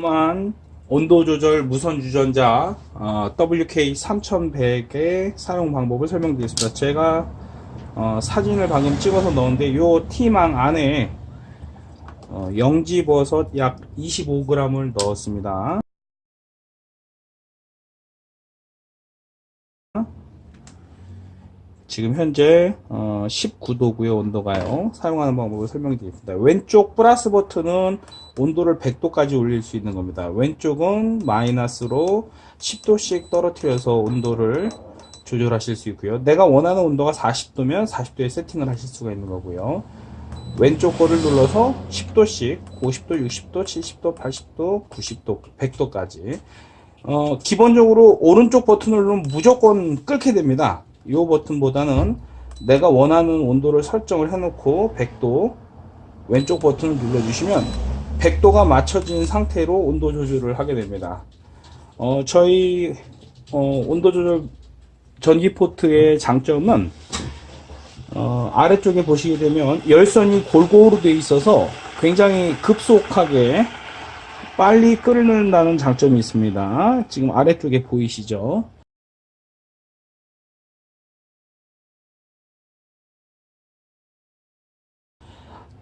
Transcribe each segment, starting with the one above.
만 온도 조절 무선 유전자 어, WK3100의 사용 방법을 설명드리겠습니다. 제가 어, 사진을 방금 찍어서 넣었는데 이 티망 안에 어, 영지 버섯 약 25g을 넣었습니다. 지금 현재 어, 19도고요 온도가요. 사용하는 방법을 설명드리겠습니다. 왼쪽 플러스 버튼은 온도를 100도까지 올릴 수 있는 겁니다. 왼쪽은 마이너스로 10도씩 떨어뜨려서 온도를 조절하실 수 있고요. 내가 원하는 온도가 40도면 40도에 세팅을 하실 수가 있는 거고요. 왼쪽 거를 눌러서 10도씩 50도 60도 70도 80도 90도 100도까지. 어, 기본적으로 오른쪽 버튼을 누르면 무조건 끓게 됩니다 이 버튼보다는 내가 원하는 온도를 설정을 해놓고 100도 왼쪽 버튼을 눌러주시면 100도가 맞춰진 상태로 온도 조절을 하게 됩니다. 어, 저희 어, 온도 조절 전기 포트의 장점은 어, 아래쪽에 보시게 되면 열선이 골고루 되어 있어서 굉장히 급속하게 빨리 끓는다는 장점이 있습니다. 지금 아래쪽에 보이시죠?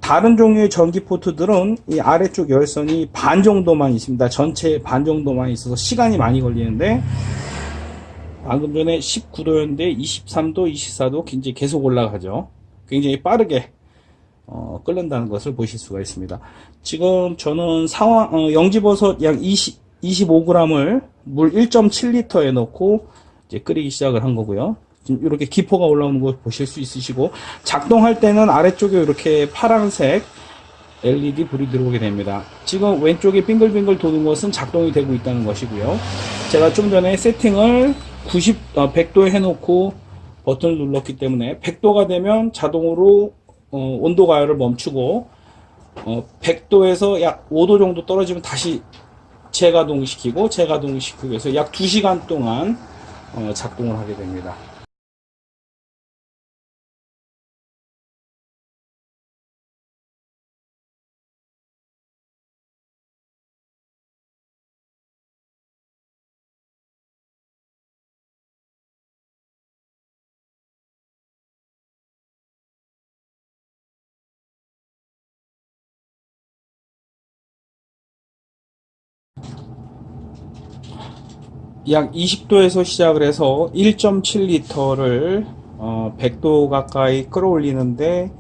다른 종류의 전기 포트들은 이 아래쪽 열선이 반 정도만 있습니다. 전체 반 정도만 있어서 시간이 많이 걸리는데 방금 전에 19도였는데 23도, 24도 굉장히 계속 올라가죠. 굉장히 빠르게 어, 끓는다는 것을 보실 수가 있습니다. 지금 저는 상황 어, 영지버섯 약 20, 25g을 물 1.7리터에 넣고 이제 끓이기 시작을 한 거고요. 이렇게 기포가 올라오는 거 보실 수 있으시고 작동할 때는 아래쪽에 이렇게 파란색 LED 불이 들어오게 됩니다. 지금 왼쪽에 빙글빙글 도는 것은 작동이 되고 있다는 것이고요. 제가 좀 전에 세팅을 90, 어, 100도에 해놓고 버튼을 눌렀기 때문에 100도가 되면 자동으로 어, 온도 가열을 멈추고 어, 100도에서 약 5도 정도 떨어지면 다시 재가동시키고 재가동시키고 해서 약 2시간 동안 어, 작동을 하게 됩니다. 약 20도에서 시작을 해서 1.7리터를 어, 100도 가까이 끌어올리는데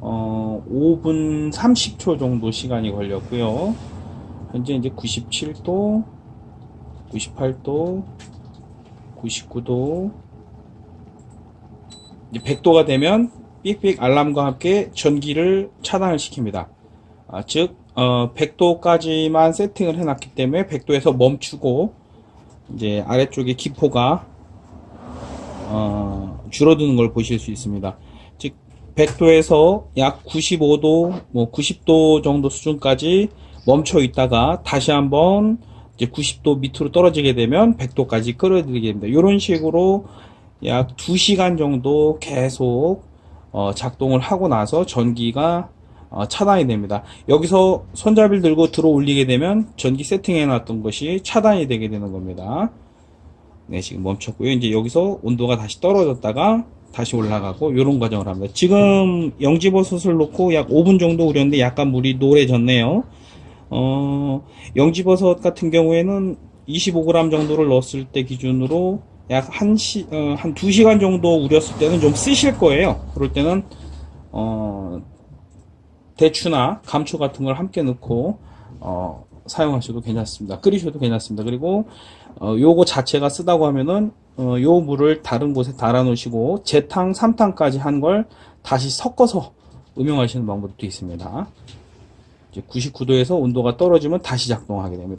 어, 5분 30초 정도 시간이 걸렸고요. 현재 이제 97도, 98도, 99도, 이제 100도가 되면 삑삑 알람과 함께 전기를 차단을 시킵니다. 아, 즉 어, 100도까지만 세팅을 해놨기 때문에 100도에서 멈추고 이제 아래쪽에 기포가 어, 줄어드는 걸 보실 수 있습니다. 즉 100도에서 약 95도, 뭐 90도 정도 수준까지 멈춰 있다가 다시 한번 이제 90도 밑으로 떨어지게 되면 100도까지 끌어들이게 됩니다. 이런 식으로 약 2시간 정도 계속 어, 작동을 하고 나서 전기가 어, 차단이 됩니다. 여기서 손잡이를 들고 들어 올리게 되면 전기 세팅해 놨던 것이 차단이 되게 되는 겁니다. 네, 지금 멈췄고요. 이제 여기서 온도가 다시 떨어졌다가 다시 올라가고 이런 과정을 합니다. 지금 영지버섯을 놓고 약 5분 정도 우렸는데 약간 물이 노래졌네요. 어, 영지버섯 같은 경우에는 25g 정도를 넣었을 때 기준으로 약 1시, 어, 한 2시간 정도 우렸을 때는 좀 쓰실 거예요. 그럴 때는 어, 대추나 감초 같은 걸 함께 넣고 어, 사용하셔도 괜찮습니다. 끓이셔도 괜찮습니다. 그리고 어, 요거 자체가 쓰다고 하면은 어, 요 물을 다른 곳에 달아 놓으시고 재탕, 삼탕까지 한 걸 다시 섞어서 음용하시는 방법도 있습니다. 99도에서 온도가 떨어지면 다시 작동하게 됩니다.